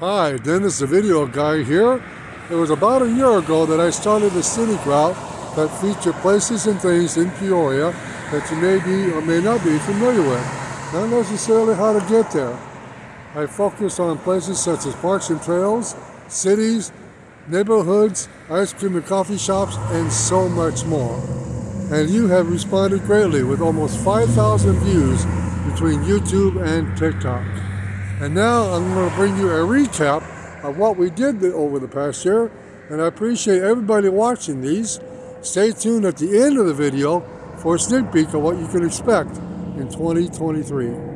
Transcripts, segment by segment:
Hi, Dennis the Video Guy here. It was about a year ago that I started a scenic route that featured places and things in Peoria that you may be or may not be familiar with. Not necessarily how to get there. I focus on places such as parks and trails, cities, neighborhoods, ice cream and coffee shops, and so much more. And you have responded greatly with almost 5,000 views between YouTube and TikTok. And now I'm going to bring you a recap of what we did over the past year. And I appreciate everybody watching these. Stay tuned at the end of the video for a sneak peek of what you can expect in 2023.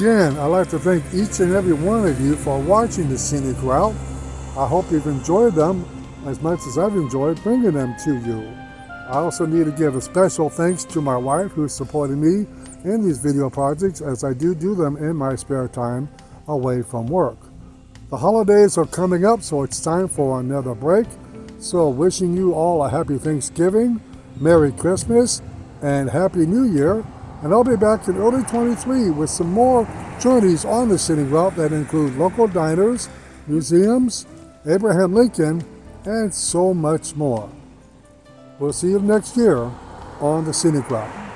Again, I'd like to thank each and every one of you for watching the scenic route. I hope you've enjoyed them as much as I've enjoyed bringing them to you. I also need to give a special thanks to my wife who's supporting me in these video projects as I do do them in my spare time away from work. The holidays are coming up, so it's time for another break. So wishing you all a happy Thanksgiving, Merry Christmas, and Happy New Year. And I'll be back in early 23 with some more journeys on the scenic route that include local diners, museums, Abraham Lincoln, and so much more. We'll see you next year on the scenic route.